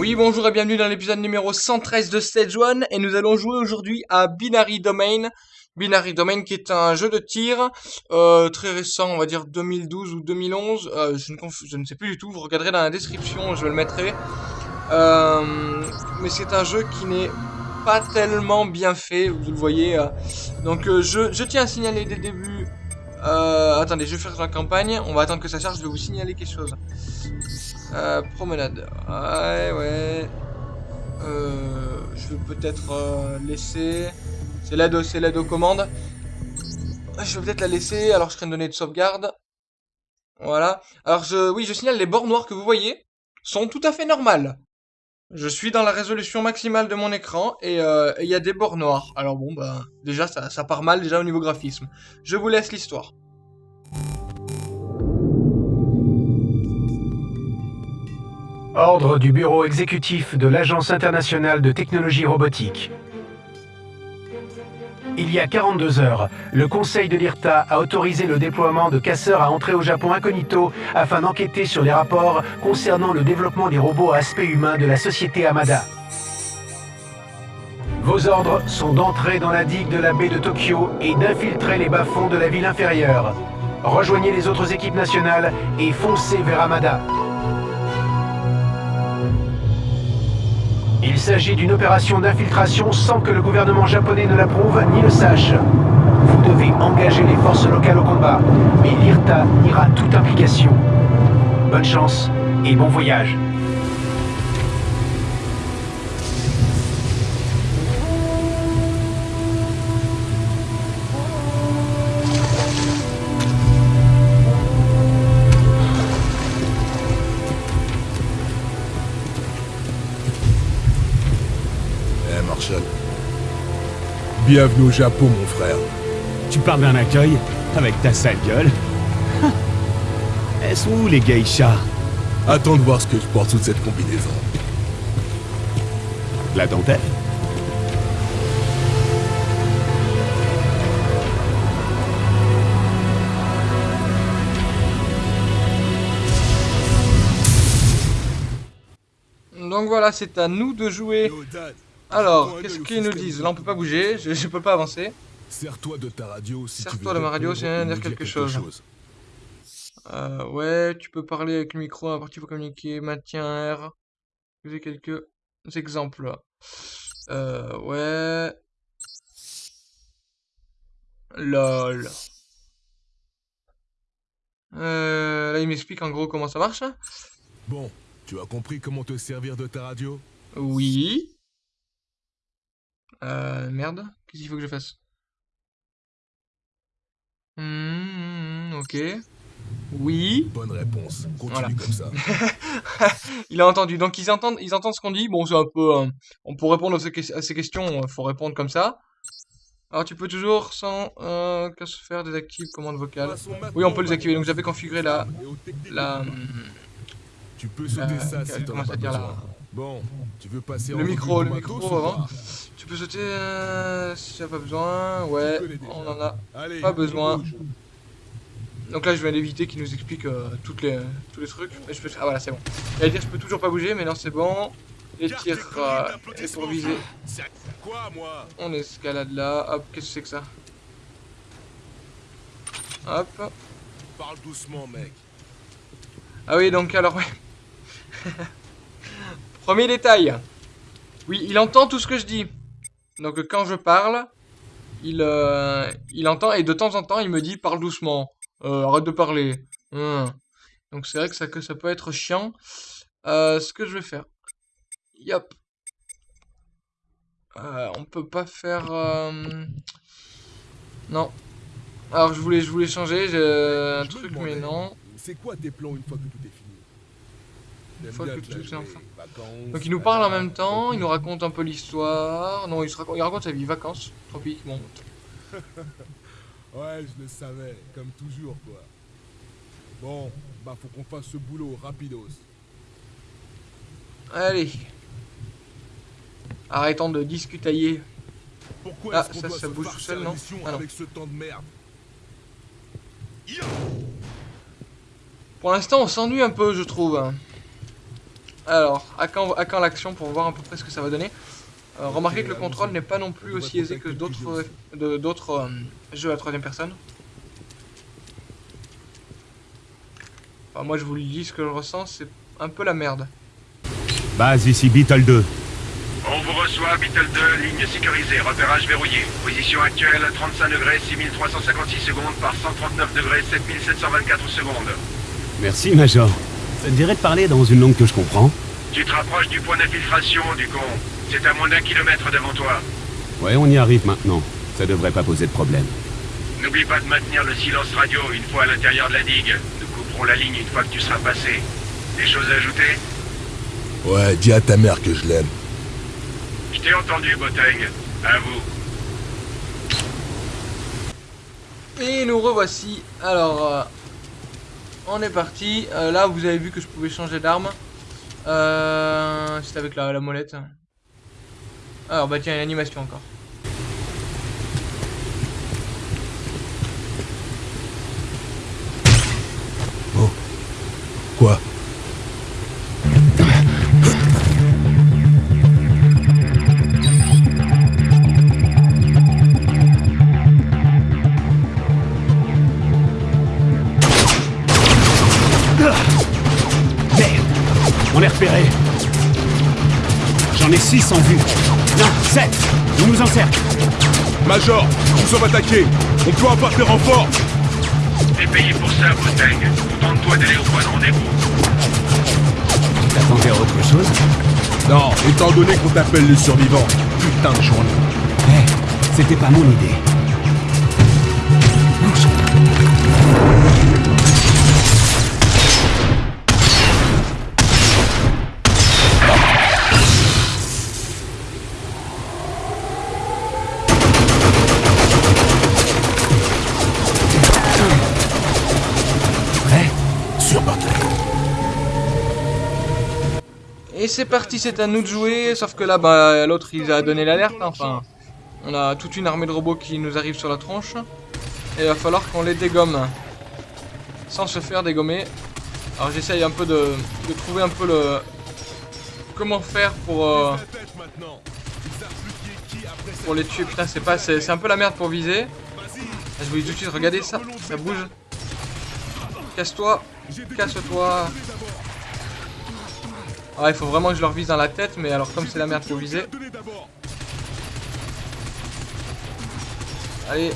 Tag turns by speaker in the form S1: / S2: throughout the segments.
S1: Oui, bonjour et bienvenue dans l'épisode numéro 113 de Stage 1 et nous allons jouer aujourd'hui à Binary Domain. Binary Domain qui est un jeu de tir euh, très récent, on va dire 2012 ou 2011, euh, je, ne sais plus du tout, vous regarderez dans la description, je le mettrai. Euh, mais c'est un jeu qui n'est pas tellement bien fait, vous le voyez. Donc je, je tiens à signaler dès le début euh, attendez, je vais faire la campagne. On va attendre que ça charge. Je vais vous signaler quelque chose. Euh, promenade. Ouais, ouais. Euh, je vais peut-être euh, laisser. C'est l'aide, aux commandes. Je vais peut-être la laisser. Alors, je crée une donnée de sauvegarde. Voilà. Alors, je, oui, je signale les bords noirs que vous voyez sont tout à fait normales. Je suis dans la résolution maximale de mon écran et euh, il y a des bords noirs. Alors bon, bah, déjà, ça, ça part mal déjà au niveau graphisme. Je vous laisse l'histoire.
S2: Ordre du bureau exécutif de l'Agence internationale de technologie robotique. Il y a 42 heures, le Conseil de l'IRTA a autorisé le déploiement de casseurs à entrer au Japon incognito afin d'enquêter sur les rapports concernant le développement des robots à aspect humain de la société Amada. Vos ordres sont d'entrer dans la digue de la baie de Tokyo et d'infiltrer les bas-fonds de la ville inférieure. Rejoignez les autres équipes nationales et foncez vers Amada. Il s'agit d'une opération d'infiltration sans que le gouvernement japonais ne l'approuve ni le sache. Vous devez engager les forces locales au combat, mais l'IRTA niera toute implication. Bonne chance et bon voyage.
S3: Bienvenue au Japon, mon frère.
S4: Tu parles d'un accueil avec ta sale gueule. Est-ce où les geishas?
S3: Attends de voir ce que je porte sous cette combinaison.
S4: La dentelle?
S1: Donc voilà, c'est à nous de jouer alors, qu'est-ce qu'ils nous disent? Là, on peut pas bouger, je, je peux pas avancer.
S3: Sers-toi de ta radio si
S1: Sers-toi de ma radio si tu dire quelque, chose. Euh, ouais, tu peux parler avec le micro, à partir pour communiquer, maintien R. J'ai quelques exemples. Euh, ouais. LOL. Euh, là, il m'explique en gros comment ça marche.
S3: Bon, tu as compris comment te servir de ta radio?
S1: Oui. Euh, merde. Qu'est-ce qu'il faut que je fasse? Mmh, Ok. Oui.
S3: Bonne réponse. Continue comme ça.
S1: il a entendu. Donc ils entendent, ils entendent ce qu'on dit. Bon, c'est un peu. Euh, on pour répondre à ces, questions, faut répondre comme ça. Alors tu peux toujours sans euh, se faire? Désactiver commande vocale. Oui, on peut les activer. Donc j'avais configuré la la.
S3: Tu peux sauter ça si t'en as pas besoin. Bon, tu veux passer
S1: le micro, le micro avant. Tu peux sauter euh, si tu n'as pas besoin. Ouais, on en a pas besoin. Donc là, je viens d'éviter qu'il nous explique euh, toutes les, tous les trucs. je peux... Ah voilà, c'est bon. J'allais dire, je peux toujours pas bouger, mais non, c'est bon. Les tirs euh, et pour viser. On escalade là. Hop, qu'est-ce que c'est que ça Hop.
S3: Parle doucement, mec.
S1: Ah oui, donc alors, ouais. Premier détail. Oui, il entend tout ce que je dis. Donc quand je parle, il, euh, il entend et de temps en temps il me dit parle doucement, euh, arrête de parler. Hum. Donc c'est vrai que ça, que ça peut être chiant. Euh, ce que je vais faire. Yop. on peut pas faire... Non. Alors je voulais, je voulais changer, j'ai un truc mais non.
S3: C'est quoi tes plans une fois que tout est fini?
S1: Donc il nous parle en même temps, il nous raconte un peu l'histoire. Non, il, raconte, il raconte sa vie, vacances, tropiques, bon.
S3: ouais, je le savais, comme toujours, quoi. Bon, bah faut qu'on fasse ce boulot rapidos.
S1: Allez. Arrêtons de discutailler.
S3: Pourquoi ah, ça, ça bouge tout seul, non, ah, non avec ce temps de merde
S1: Pour l'instant, on s'ennuie un peu, je trouve. Alors, à quand, à quand l'action pour voir à peu près ce que ça va donner Euh, Remarquez que le contrôle n'est pas non plus aussi aisé que d'autres de- d'autres euh, jeux à troisième personne. Enfin, moi je vous le dis, ce que je ressens, c'est un peu la merde.
S4: Base ici Beetle 2.
S5: On vous reçoit, Beetle 2, ligne sécurisée, repérage verrouillé. Position actuelle, 35 degrés, 6356 secondes par 139 degrés, 7724 secondes.
S4: Merci, Major. Ça te dirait de parler dans une langue que je comprends
S5: Tu te rapproches du point d'infiltration, du con. C'est à moins d'un kilomètre devant toi.
S4: Ouais, on y arrive maintenant. Ça devrait pas poser de problème.
S5: N'oublie pas de maintenir le silence radio une fois à l'intérieur de la digue. Nous couperons la ligne une fois que tu seras passé. Des choses à ajouter?
S3: Ouais, dis à ta mère que je l'aime.
S5: Je t'ai entendu, Boteng. À vous.
S1: Et nous revoici. Alors, euh, on est parti. Euh, là, vous avez vu que je pouvais changer d'arme. Euh, C'était avec la, la molette. Alors, bah tiens, une animation encore.
S3: Quoi?
S4: J'en ai 6 en vue. Non, 7 On nous encercle
S3: Major, nous sommes attaqués. On doit avoir des renforts.
S5: T'es payé pour ça, Boteng. Tente-toi d'aller au point de rendez-vous.
S4: T'attendais à autre chose?
S3: Non, étant donné qu'on t'appelle les survivants. Putain de journée.
S4: Eh, c'était pas mon idée.
S1: Et c'est parti, c'est à nous de jouer. Sauf que là, bah, l'autre, il a donné l'alerte. Enfin, on a toute une armée de robots qui nous arrive sur la tronche. Et il va falloir qu'on les dégomme. Sans se faire dégommer. Alors j'essaye un peu de, trouver un peu le... Comment faire pour... euh, pour les tuer. Putain, c'est pas, c'est un peu la merde pour viser. Je vous dis tout de suite, regardez ça, ça bouge. Casse-toi, casse-toi. Ah, il faut vraiment que je leur vise dans la tête, mais alors comme c'est la merde pour viser. Allez.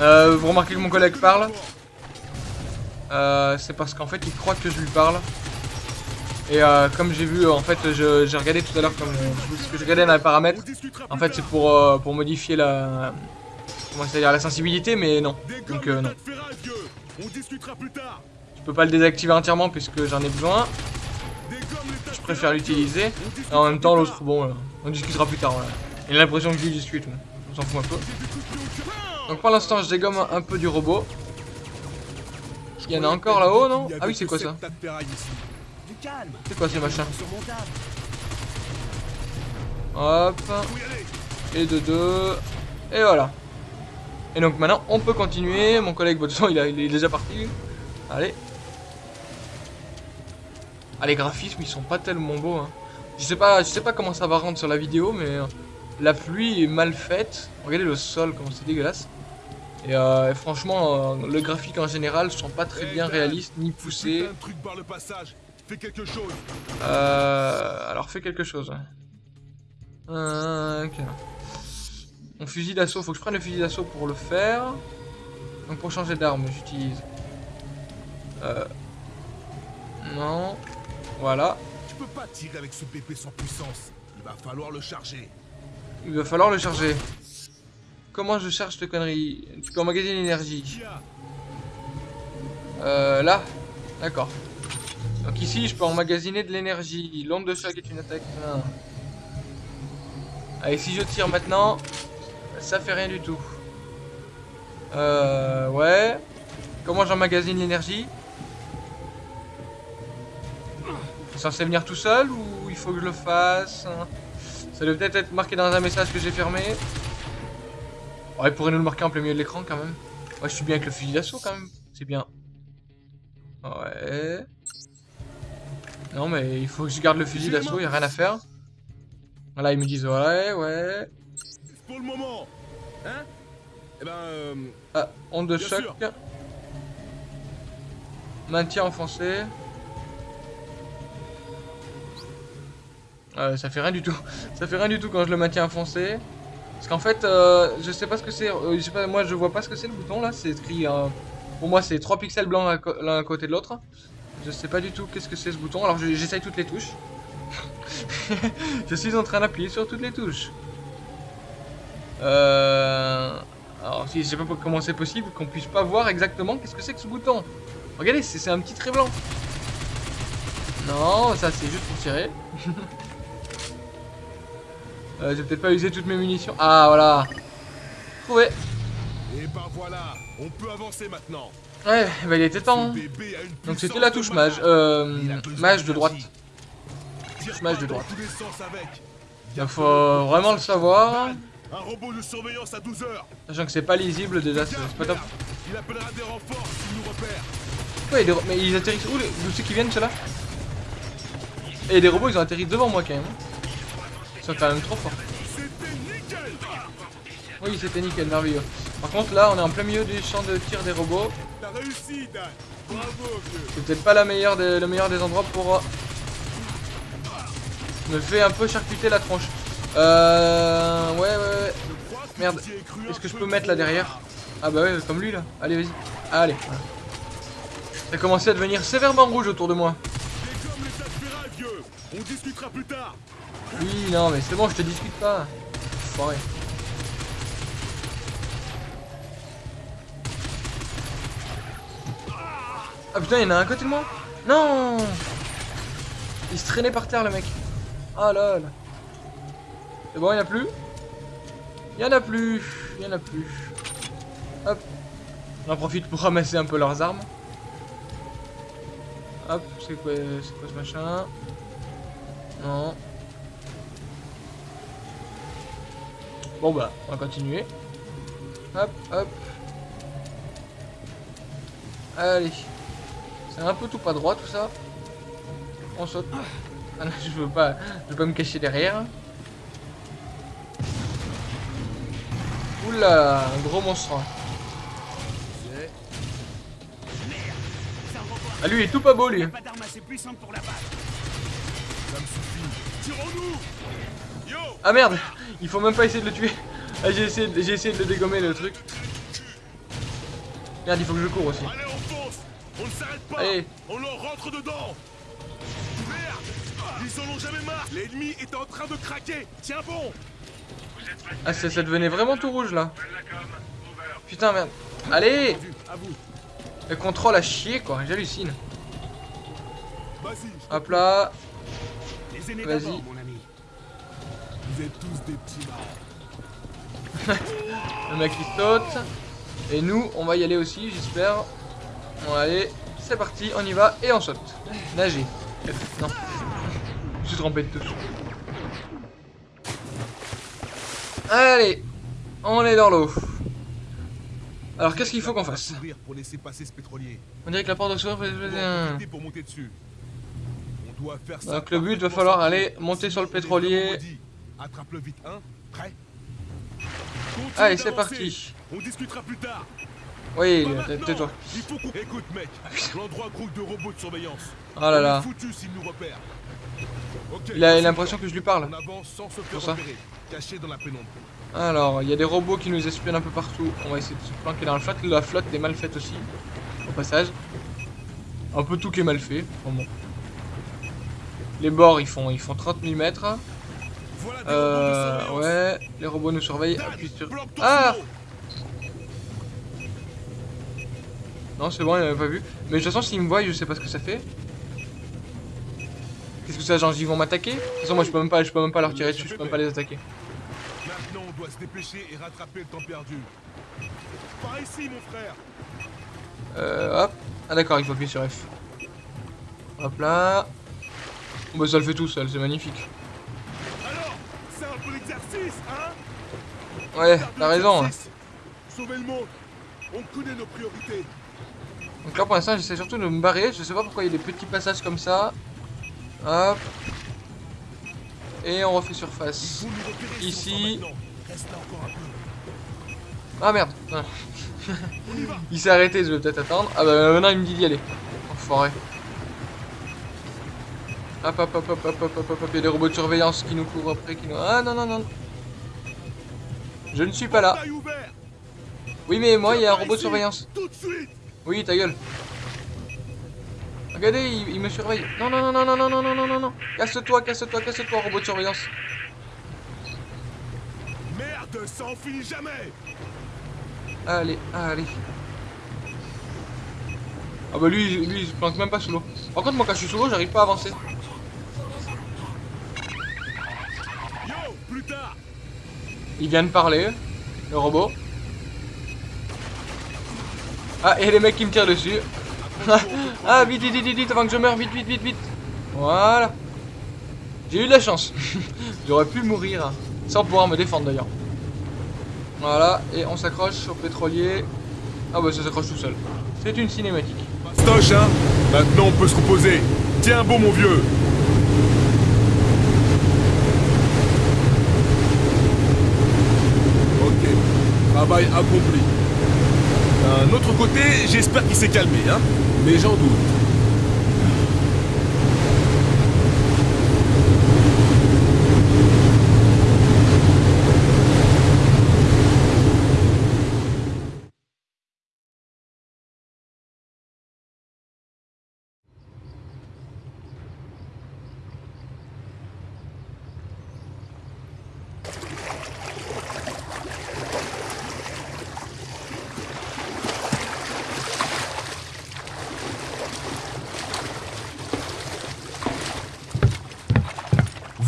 S1: Euh, vous remarquez que mon collègue parle euh, C'est parce qu'en fait il croit que je lui parle. Et euh, comme j'ai vu, en fait, je- j'ai regardé tout à l'heure comme ce que je regardais dans les paramètres. En fait, c'est pour euh, pour modifier la comment dire la sensibilité, mais non. Donc non, je peux pas le désactiver entièrement puisque j'en ai besoin.
S3: Dégomme les tas de
S1: Je préfère
S3: ferraille,
S1: l'utiliser. Et en même temps, l'autre, bon, euh, on discutera plus tard. Il a l'impression que je discute. On s'en fout un peu. Donc pour l'instant, je dégomme un, peu du robot.
S3: Je
S1: Il y en a encore là-haut, non? Ah oui, c'est quoi ça? C'est quoi ces machins Hop. Et de deux. Et voilà. Et donc maintenant, on peut continuer. Mon collègue, façon, il, il est déjà parti. Allez. Ah, les graphismes, ils sont pas tellement beaux. Hein. Je sais pas, je sais pas comment ça va rendre sur la vidéo, mais euh, la pluie est mal faite. Regardez le sol, comment c'est dégueulasse. Et, euh, et franchement, euh, le graphique en général sont pas très bien réalistes ni poussés.
S3: truc le passage. Fais quelque chose.
S1: Euh, alors fais quelque chose. Euh, ok. Mon fusil d'assaut, faut que je prenne le fusil d'assaut pour le faire. Donc pour changer d'arme, j'utilise. Euh, non. Voilà.
S3: Tu peux pas tirer avec ce BP sans puissance. Il va falloir le charger.
S1: Il va falloir le charger. Comment je charge cette connerie? Tu peux emmagasiner l'énergie. Euh, là? D'accord. Donc ici, je peux emmagasiner de l'énergie. L'onde de choc est une attaque. Ah. Allez, si je tire maintenant, ça fait rien du tout. Euh, ouais. Comment j'emmagasine l'énergie? C'est censé venir tout seul ou il faut que je le fasse Ça doit peut-être être marqué dans un message que j'ai fermé. Ouais, il pourrait nous le marquer en plein milieu de l'écran quand même. Ouais, je suis bien avec le fusil d'assaut quand même. C'est bien. Ouais. Non, mais il faut que je garde le fusil d'assaut, y a rien à faire. Voilà, ils me disent ouais, ouais.
S3: Pour le moment Hein? Eh ben... euh,
S1: Ah, onde de choc. Maintien enfoncé. Euh, ça fait rien du tout. Ça fait rien du tout quand je le maintiens enfoncé. Parce qu'en fait, euh, je sais pas ce que c'est. euh, je moi je vois pas ce que c'est le bouton là. C'est écrit. euh, pour moi, c'est 3 pixels blancs l'un à côté de l'autre. Je sais pas du tout qu'est-ce que c'est ce bouton. Alors je- j'essaye toutes les touches. je suis en train d'appuyer sur toutes les touches. Euh... Alors si je sais pas comment c'est possible qu'on puisse pas voir exactement qu'est-ce que c'est que ce bouton. Regardez, c'est un petit trait blanc. Non, ça c'est juste pour tirer. euh, J'ai peut-être pas usé toutes mes munitions. Ah voilà. Trouvé.
S3: Et ben voilà, on peut avancer maintenant.
S1: Ouais, bah il était temps. hein. Donc c'était la touche mage. Euh, mage de droite. Mage de droite. Il faut vraiment le savoir.
S3: Un robot de surveillance à 12 heures.
S1: Sachant que c'est pas lisible déjà, c'est pas top.
S3: Il appellera des renforts s'il nous repère.
S1: Ouais, des mais ils atterrissent où les... D'où c'est qu'ils viennent ceux-là? Et des robots ils ont atterri devant moi quand même. Sont quand même trop forts. Oui, c'était nickel, merveilleux. Par contre, là, on est en plein milieu du champ de tir des robots. C'est peut-être pas la meilleure le meilleur des endroits pour... euh, Me fait un peu charcuter la tronche. Euh... Ouais, ouais, ouais. Merde. Est-ce que je
S3: peu
S1: peux mettre là derrière? Ah bah ouais, comme lui là. Allez, vas-y. Allez. Ça commencé à devenir sévèrement rouge autour de moi. Oui, non, mais c'est bon, je te discute pas. Ah putain, il y en a un à côté de moi Non Il se traînait par terre, le mec. Ah lol. C'est bon, il y en a plus Il y en a plus. Il y en a plus. Hop. On en profite pour ramasser un peu leurs armes. Hop, c'est quoi, c'est quoi ce machin? Non. Bon bah, on va continuer. Hop, hop. Allez. C'est un peu tout pas droit tout ça. On saute. Ah non, je veux pas, je veux pas me cacher derrière. Oula, un gros monstre. Ah lui il est tout pas beau lui.
S3: Tirons-nous
S1: Ah merde, il faut même pas essayer de le tuer. Ah, j'ai essayé, de- j'ai essayé de le dégommer le truc. Merde, il faut que je cours aussi.
S3: Allez, on fonce On ne s'arrête pas
S1: Allez.
S3: On leur rentre dedans Merde Ils en ont jamais marre L'ennemi est en train de craquer Tiens bon
S1: Ah ça, ça devenait vraiment tout rouge là. Putain merde. Allez Le contrôle à chier quoi, j'hallucine. Hop là.
S4: Les aînés
S1: Vas-y.
S3: Vous êtes tous des petits.
S1: Le mec il saute. Et nous, on va y aller aussi, j'espère. Bon allez, c'est parti, on y va et on saute. Nager. Non. Je suis trompé de touche. Allez, on est dans l'eau. Alors qu'est-ce qu'il faut qu'on fasse?
S3: Courir pour laisser passer ce pétrolier.
S1: On dirait que la porte de
S3: pour monter dessus. On doit faire ça.
S1: Donc le but va falloir aller monter sur le pétrolier.
S3: Attrape-le vite, hein Prêt? Continue
S1: Allez, c'est parti.
S3: On discutera plus tard.
S1: Oui, tais-toi.
S3: Il faut qu'on... Écoute, mec. L'endroit grouille de robots de surveillance.
S1: Oh là là.
S3: foutu nous
S1: Il a l'impression que je lui parle.
S3: On avance sans se
S1: Pour
S3: faire
S1: ça.
S3: repérer. Caché dans la pénombre.
S1: Alors, il y a des robots qui nous espionnent un peu partout. On va essayer de se planquer dans la flotte. La flotte est mal faite aussi, au passage. Un peu tout qui est mal fait. Enfin bon. Les bords, ils font, ils font 30 000 Euh, ouais, les robots nous surveillent. Appuie sur... Ah. Non, c'est bon, il m'avait pas vu. Mais de toute façon, s'ils me voient, je sais pas ce que ça fait. Qu'est-ce que ça, genre, ils vont m'attaquer? De toute façon, moi, je peux même pas, je peux même pas leur tirer dessus, je peux même pas les attaquer.
S3: Maintenant, on doit se dépêcher et rattraper le temps perdu. Par ici, mon frère.
S1: Euh, hop. Ah d'accord, il faut appuyer sur F. Hop là. Bon, bah ça le fait tout seul, c'est magnifique.
S3: L'exercice, hein
S1: Ouais, t'as raison. hein.
S3: Sauver le monde. On connaît nos priorités.
S1: Donc là pour l'instant j'essaie surtout de me barrer, je sais pas pourquoi il y a des petits passages comme ça. Hop. Et on refait surface. Ici. Ah merde. Il s'est arrêté, je vais peut-être attendre. Ah bah maintenant il me dit d'y aller. Enfoiré. Hop hop hop hop hop hop hop hop hop. Il y a des robots de surveillance qui nous courent après, qui nous... Ah non non non. Je ne suis pas là. Oui mais moi il y a un robot de surveillance. Oui ta gueule. Regardez, il, il me surveille. Non non non non non non non non non non non. Casse-toi, casse-toi, casse-toi, robot de surveillance.
S3: Merde, ça en finit jamais.
S1: Allez, allez. Ah bah lui, lui il se planque même pas sous l'eau. Par contre moi quand je suis sous l'eau j'arrive pas à avancer.
S3: Yo, plus tard.
S1: Il vient de parler, le robot. Ah, et les mecs qui me tirent dessus. ah, vite, vite, vite, vite, avant que je meure, vite, vite, vite, vite. Voilà. J'ai eu de la chance. J'aurais pu mourir hein, sans pouvoir me défendre d'ailleurs. Voilà, et on s'accroche au pétrolier. Ah bah ça s'accroche tout seul. C'est une cinématique.
S3: Stoche, hein. Maintenant, on peut se reposer. Tiens bon, mon vieux. Ok. Accompli. D'un autre côté, j'espère qu'il s'est calmé, hein. Mais j'en doute.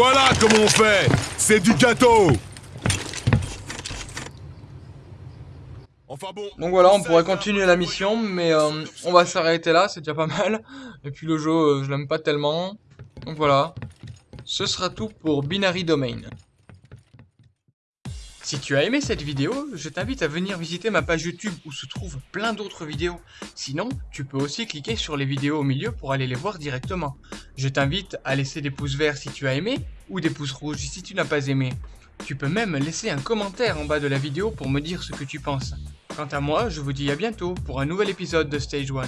S3: Voilà comment on fait C'est du gâteau Enfin bon...
S1: Donc voilà, on pourrait continuer la mission, mais euh, on va s'arrêter là, c'est déjà pas mal. Et puis le jeu, euh, je l'aime pas tellement. Donc voilà, ce sera tout pour Binary Domain. Si tu as aimé cette vidéo, je t'invite à venir visiter ma page YouTube où se trouvent plein d'autres vidéos. Sinon, tu peux aussi cliquer sur les vidéos au milieu pour aller les voir directement. Je t'invite à laisser des pouces verts si tu as aimé, ou des pouces rouges si tu n'as pas aimé. Tu peux même laisser un commentaire en bas de la vidéo pour me dire ce que tu penses. Quant à moi, je vous dis à bientôt pour un nouvel épisode de Stage 1.